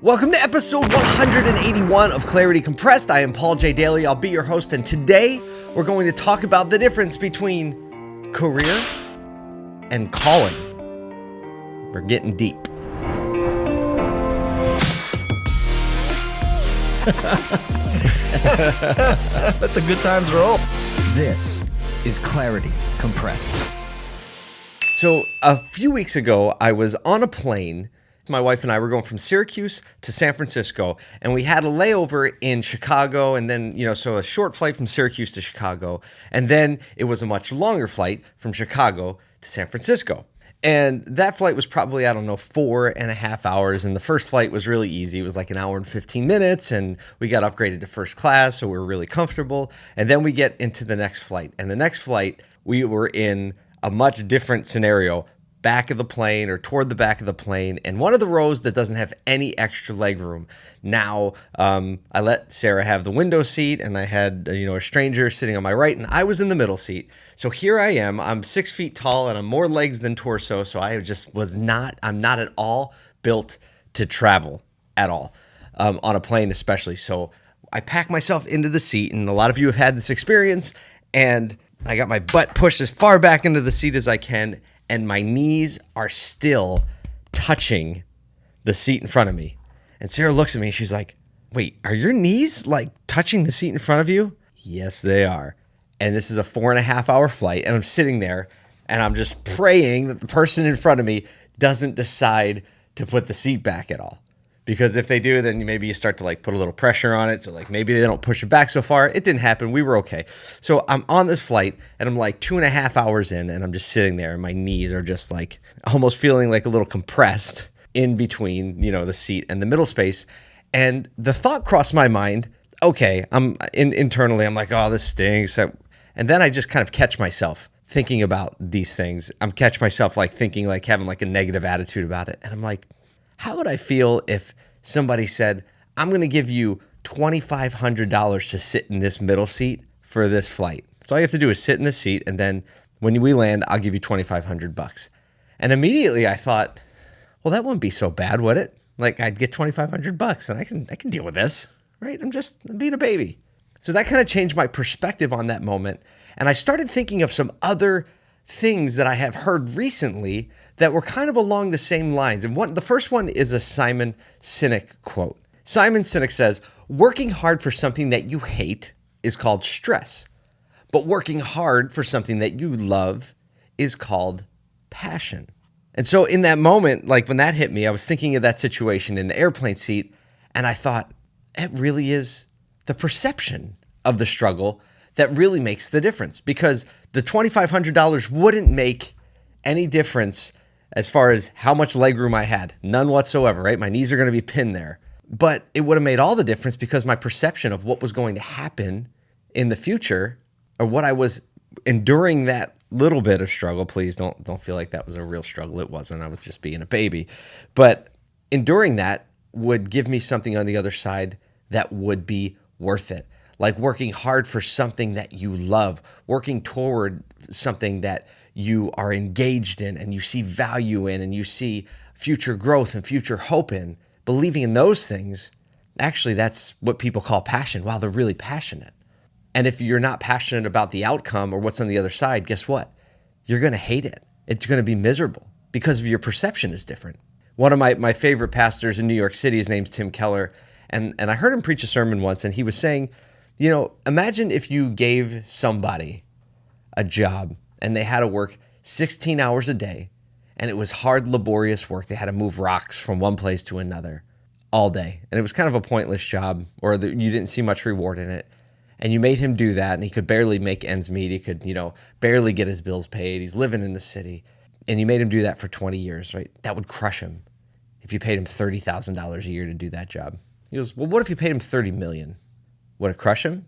Welcome to episode 181 of Clarity Compressed. I am Paul J. Daly. I'll be your host, and today we're going to talk about the difference between career and calling. We're getting deep. Let the good times roll. This is Clarity Compressed. So, a few weeks ago, I was on a plane. My wife and I were going from Syracuse to San Francisco, and we had a layover in Chicago, and then, you know, so a short flight from Syracuse to Chicago. And then it was a much longer flight from Chicago to San Francisco. And that flight was probably, I don't know, four and a half hours. And the first flight was really easy. It was like an hour and 15 minutes. And we got upgraded to first class. So we were really comfortable. And then we get into the next flight. And the next flight, we were in a much different scenario back of the plane or toward the back of the plane and one of the rows that doesn't have any extra leg room now um, i let sarah have the window seat and i had you know a stranger sitting on my right and i was in the middle seat. So here i am. I'm six feet tall and i'm more legs than torso so i just was not i'm not at all built to travel at all um, on a plane especially. So i pack myself into the seat and a lot of you have had this experience and I got my butt pushed as far back into the seat as I can, and my knees are still touching the seat in front of me. And Sarah looks at me she's like, Wait, are your knees like touching the seat in front of you? Yes, they are. And this is a four and a half hour flight, and I'm sitting there and I'm just praying that the person in front of me doesn't decide to put the seat back at all because if they do then maybe you start to like put a little pressure on it. So like maybe they don't push it back so far. It didn't happen. We were okay. So i'm on this flight and i'm like two and a half hours in and i'm just sitting there and my knees are just like almost feeling like a little compressed in between you know the seat and the middle space. And the thought crossed my mind okay i'm in, internally i'm like oh this stinks. And then i just kind of catch myself thinking about these things. I'm catch myself like thinking like having like a negative attitude about it. And i'm like how would I feel if somebody said, I'm going to give you $2,500 to sit in this middle seat for this flight? So all you have to do is sit in the seat, and then when we land, I'll give you 2,500 bucks. And immediately I thought, well, that wouldn't be so bad, would it? Like I'd get 2,500 bucks, and I can I can deal with this, right? I'm just I'm being a baby. So that kind of changed my perspective on that moment, and I started thinking of some other things that I have heard recently that were kind of along the same lines. And one, the first one is a Simon Sinek quote. Simon Sinek says, Working hard for something that you hate is called stress, but working hard for something that you love is called passion. And so, in that moment, like when that hit me, I was thinking of that situation in the airplane seat, and I thought, it really is the perception of the struggle that really makes the difference because the $2,500 wouldn't make any difference as far as how much legroom I had. None whatsoever, right? My knees are going to be pinned there. But it would have made all the difference because my perception of what was going to happen in the future or what I was enduring that little bit of struggle, please don't don't feel like that was a real struggle. It wasn't. I was just being a baby. But enduring that would give me something on the other side that would be worth it. Like working hard for something that you love, working toward something that you are engaged in and you see value in and you see future growth and future hope in, believing in those things, actually, that's what people call passion. Wow, they're really passionate. And if you're not passionate about the outcome or what's on the other side, guess what? You're going to hate it. It's going to be miserable because of your perception is different. One of my, my favorite pastors in New York City, his name's Tim Keller. And, and I heard him preach a sermon once, and he was saying, you know, imagine if you gave somebody a job and they had to work 16 hours a day and it was hard laborious work. They had to move rocks from one place to another all day and it was kind of a pointless job or the, you didn't see much reward in it. And you made him do that and he could barely make ends meet. He could you know barely get his bills paid. He's living in the city. And you made him do that for 20 years right? That would crush him if you paid him $30000 a year to do that job. He goes well what if you paid him 30 million? would it crush him?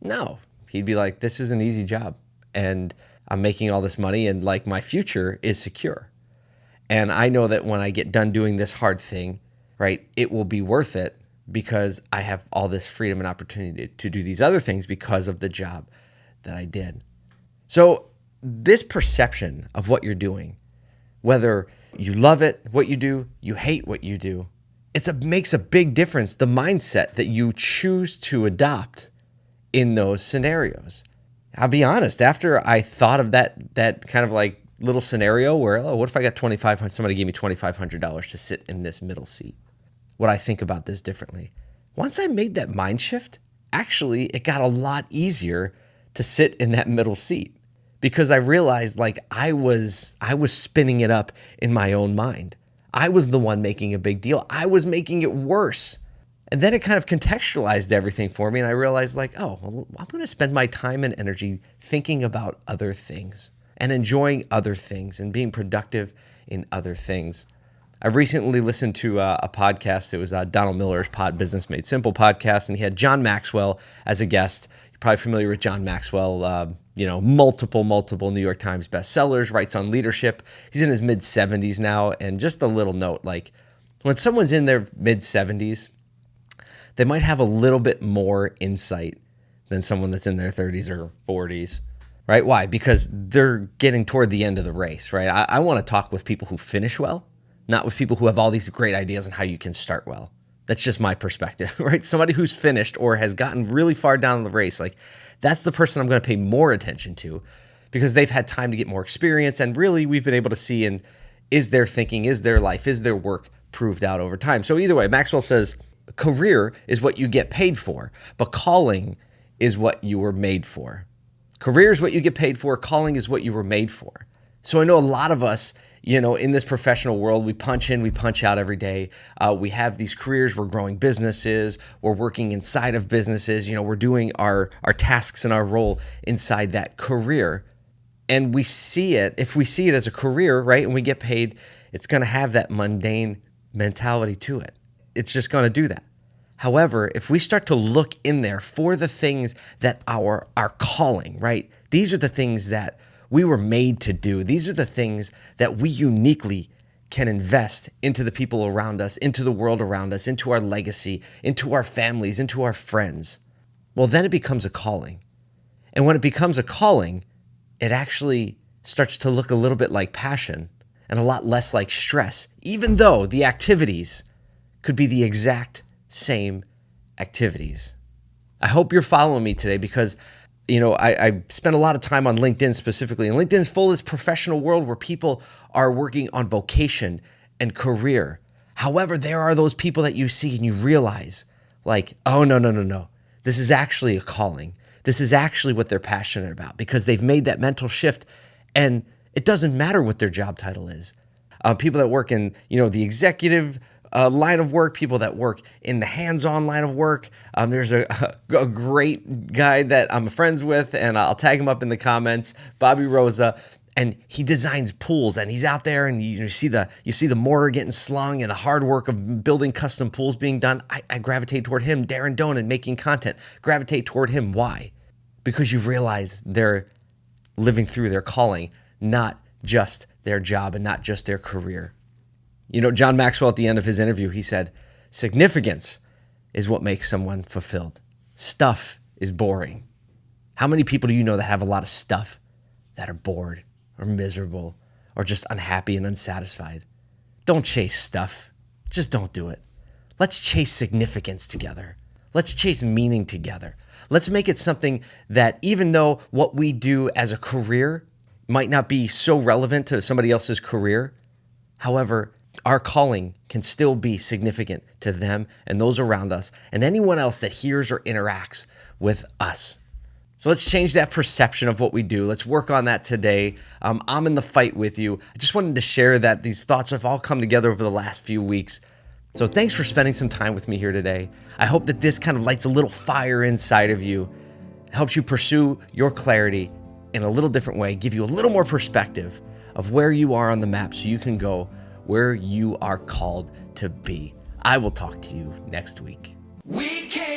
No. He'd be like this is an easy job. And I'm making all this money and like my future is secure. And I know that when I get done doing this hard thing, right, it will be worth it because I have all this freedom and opportunity to do these other things because of the job that I did. So, this perception of what you're doing, whether you love it, what you do, you hate what you do, it a makes a big difference the mindset that you choose to adopt in those scenarios. I'll be honest, after I thought of that that kind of like little scenario where, oh, what if I got 2500 somebody gave me $2500 to sit in this middle seat? Would I think about this differently? Once I made that mind shift, actually it got a lot easier to sit in that middle seat because I realized like I was I was spinning it up in my own mind. I was the one making a big deal. I was making it worse. And then it kind of contextualized everything for me and I realized like, oh, well, I'm going to spend my time and energy thinking about other things and enjoying other things and being productive in other things. I recently listened to uh, a podcast. It was uh, Donald Miller's Pod Business Made Simple podcast, and he had John Maxwell as a guest. You're probably familiar with John Maxwell. Uh, you know, multiple, multiple New York Times bestsellers, writes on leadership. He's in his mid 70s now. And just a little note like when someone's in their mid 70s, they might have a little bit more insight than someone that's in their 30s or 40s right? Why? Because they're getting toward the end of the race, right? I, I want to talk with people who finish well, not with people who have all these great ideas on how you can start well. That's just my perspective, right? Somebody who's finished or has gotten really far down the race, like that's the person I'm going to pay more attention to because they've had time to get more experience. And really, we've been able to see in is their thinking, is their life, is their work proved out over time. So, either way, Maxwell says career is what you get paid for, but calling is what you were made for. Career is what you get paid for, calling is what you were made for. So I know a lot of us, you know, in this professional world, we punch in, we punch out every day. Uh, we have these careers, we're growing businesses, we're working inside of businesses, you know, we're doing our, our tasks and our role inside that career. And we see it, if we see it as a career, right, and we get paid, it's going to have that mundane mentality to it. It's just going to do that. However, if we start to look in there for the things that our our calling, right? These are the things that we were made to do. These are the things that we uniquely can invest into the people around us, into the world around us, into our legacy, into our families, into our friends. Well, then it becomes a calling. And when it becomes a calling, it actually starts to look a little bit like passion and a lot less like stress, even though the activities could be the exact same activities. I hope you're following me today because you know, I, I spent a lot of time on LinkedIn specifically, and LinkedIn is full of this professional world where people are working on vocation and career. However, there are those people that you see and you realize, like, oh, no, no, no, no. This is actually a calling. This is actually what they're passionate about because they've made that mental shift and it doesn't matter what their job title is. Uh, people that work in, you know, the executive uh, line of work, people that work in the hands-on line of work. Um, there's a, a, great guy that I'm friends with, and I'll tag him up in the comments, Bobby Rosa. And he designs pools, and he's out there, and you, you see the you see the mortar getting slung, and the hard work of building custom pools being done. I, I gravitate toward him, Darren Donan, making content. Gravitate toward him. Why? Because you realize they're living through their calling, not just their job and not just their career. You know, John Maxwell at the end of his interview, he said, significance is what makes someone fulfilled. Stuff is boring. How many people do you know that have a lot of stuff that are bored or miserable or just unhappy and unsatisfied? Don't chase stuff. Just don't do it. Let's chase significance together. Let's chase meaning together. Let's make it something that even though what we do as a career might not be so relevant to somebody else's career, however, our calling can still be significant to them and those around us and anyone else that hears or interacts with us. So let's change that perception of what we do. Let's work on that today. Um, I'm in the fight with you. I just wanted to share that these thoughts have all come together over the last few weeks. So thanks for spending some time with me here today. I hope that this kind of lights a little fire inside of you, helps you pursue your clarity in a little different way, give you a little more perspective of where you are on the map so you can go where you are called to be. I will talk to you next week. We fight.